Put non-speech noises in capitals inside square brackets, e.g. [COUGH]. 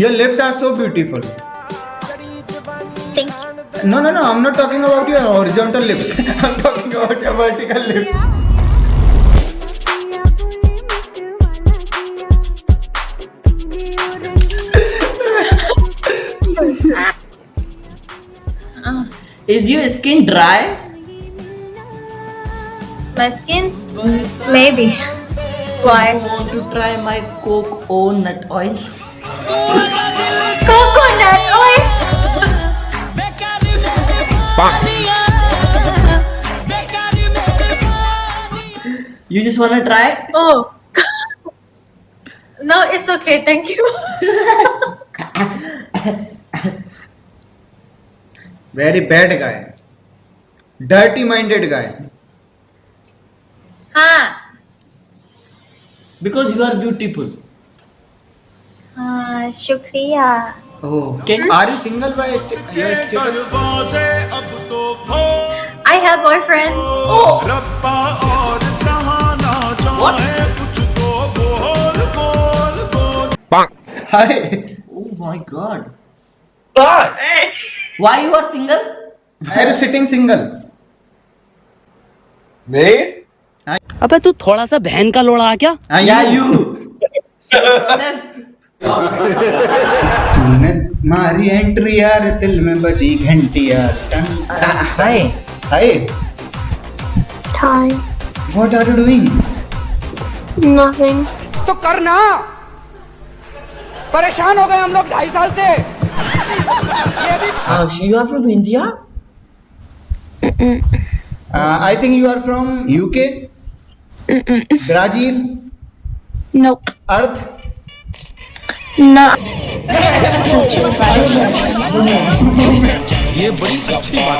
Your lips are so beautiful. Thank you. No, no, no. I'm not talking about your horizontal lips. [LAUGHS] I'm talking about your vertical lips. [LAUGHS] Is your skin dry? My skin? Maybe. Why? You want to try my coconut nut oil? Coconut oil? You just wanna try? Oh. no, it's okay. Thank you. Very bad guy. Dirty minded guy. हाँ Because you are beautiful. हाँ शुक्रिया Oh. तो सहाना चाहे कुछ तो बोल बोल बोल Hi. Oh my god. Why you are single? Why are you sitting single? Me? अबे तू थोड़ा सा बहन का लोड़ा आ क्या Yeah, you. So process. तूने मारी एंट्री यार दिल में बजी घंटी यार। Hi. Hi Hi. What are you doing Nothing. तो करना। परेशान हो गए हम लोग ढाई साल से। so you are from I think you are from UK Brazil Nope. Earth No. ये बड़ी अच्छी बात कही है